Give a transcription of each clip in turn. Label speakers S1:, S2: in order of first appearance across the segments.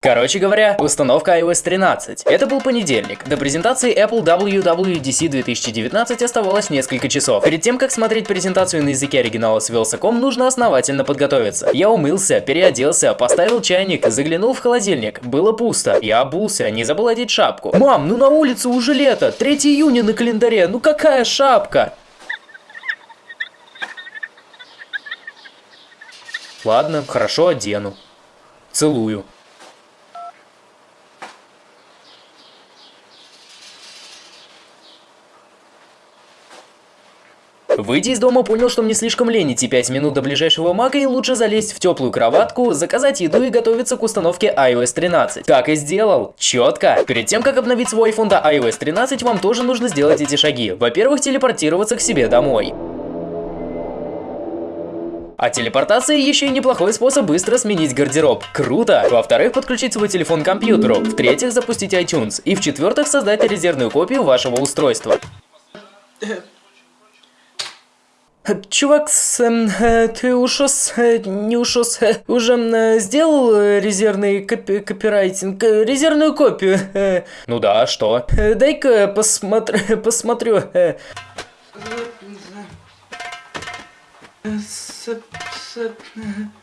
S1: Короче говоря, установка iOS 13. Это был понедельник. До презентации Apple WWDC 2019 оставалось несколько часов. Перед тем, как смотреть презентацию на языке оригинала с Wheels.com, нужно основательно подготовиться. Я умылся, переоделся, поставил чайник, заглянул в холодильник. Было пусто. Я обулся, не забыл одеть шапку. Мам, ну на улице уже лето, 3 июня на календаре, ну какая шапка? Ладно, хорошо одену. Целую. Выйдя из дома, понял, что мне слишком лень идти 5 минут до ближайшего мага и лучше залезть в теплую кроватку, заказать еду и готовиться к установке iOS 13. Так и сделал. Четко. Перед тем, как обновить свой iPhone до iOS 13, вам тоже нужно сделать эти шаги. Во-первых, телепортироваться к себе домой. А телепортация еще и неплохой способ быстро сменить гардероб. Круто! Во-вторых, подключить свой телефон к компьютеру. В-третьих, запустить iTunes. И в-четвертых, создать резервную копию вашего устройства. Чувак, эм, э, ты ушос, э, не ушос, э, уже э, сделал резервный копи копирайтинг, резервную копию? Ну да, что? Э, Дай-ка посмотр посмотрю.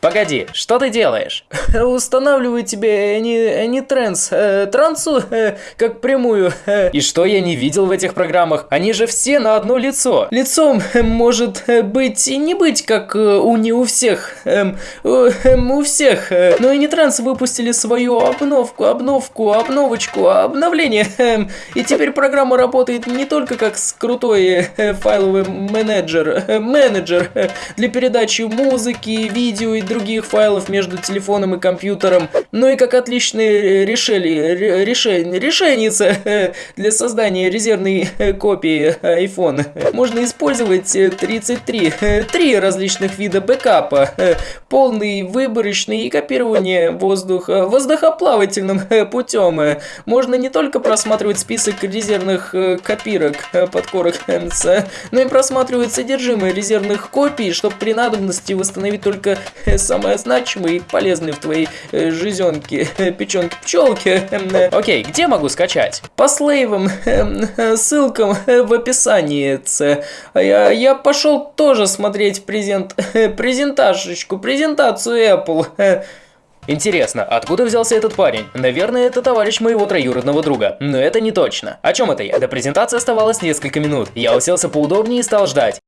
S1: Погоди, что ты делаешь? Устанавливаю тебе не, не транс, э, трансу э, как прямую. Э. И что я не видел в этих программах? Они же все на одно лицо. Лицом э, может э, быть и не быть, как э, у не у всех. Эм, э, у всех. Но и не транс выпустили свою обновку, обновку, обновочку, обновление. И теперь программа работает не только как с крутой э, файловый менеджер, э, менеджер э, для передачи музыки, видео и других файлов между телефоном и компьютером, но и как отличное решение, решение, решеница для создания резервной копии iPhone. Можно использовать 33, три различных вида бэкапа, полный, выборочный и копирование воздуха воздухоплавательным путем. Можно не только просматривать список резервных копирок подкорок но и просматривать содержимое резервных копий, чтобы при надобности восстановить только самое значимое и полезное в твоей э, жизненке, э, печенке пчелки. Э, окей, где могу скачать? По слейвам, ссылкам в описании. Я, я пошел тоже смотреть презент, презентажечку, презентацию Apple. Интересно, откуда взялся этот парень? Наверное, это товарищ моего троюродного друга. Но это не точно. О чем это я? До презентации оставалось несколько минут. Я уселся поудобнее и стал ждать.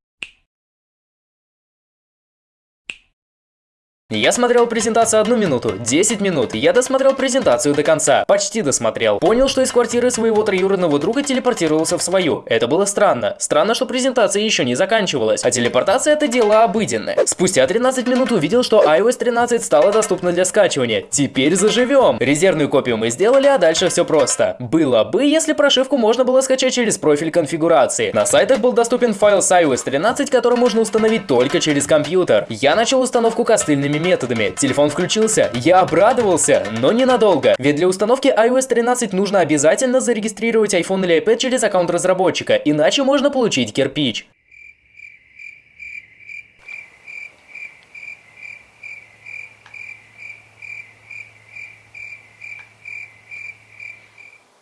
S1: Я смотрел презентацию одну минуту, 10 минут, я досмотрел презентацию до конца, почти досмотрел. Понял, что из квартиры своего троюродного друга телепортировался в свою. Это было странно. Странно, что презентация еще не заканчивалась, а телепортация это дело обыденное. Спустя 13 минут увидел, что iOS 13 стала доступна для скачивания. Теперь заживем. Резервную копию мы сделали, а дальше все просто. Было бы, если прошивку можно было скачать через профиль конфигурации. На сайтах был доступен файл с iOS 13, который можно установить только через компьютер. Я начал установку костыльными методами. Телефон включился, я обрадовался, но ненадолго. Ведь для установки iOS 13 нужно обязательно зарегистрировать iPhone или iPad через аккаунт разработчика, иначе можно получить кирпич.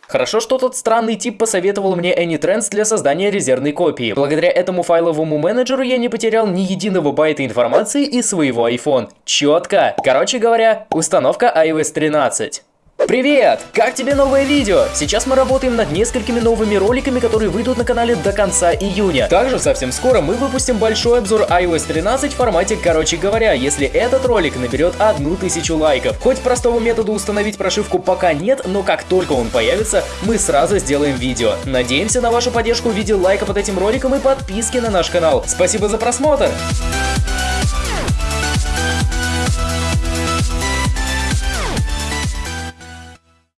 S1: Хорошо, что тот странный тип посоветовал мне AnyTrends для создания резервной копии. Благодаря этому файловому менеджеру я не потерял ни единого байта информации из своего iPhone. Четко. Короче говоря, установка iOS 13. Привет! Как тебе новое видео? Сейчас мы работаем над несколькими новыми роликами, которые выйдут на канале до конца июня. Также совсем скоро мы выпустим большой обзор iOS 13 в формате «Короче говоря», если этот ролик наберет одну тысячу лайков. Хоть простого метода установить прошивку пока нет, но как только он появится, мы сразу сделаем видео. Надеемся на вашу поддержку в виде лайка под этим роликом и подписки на наш канал. Спасибо за просмотр!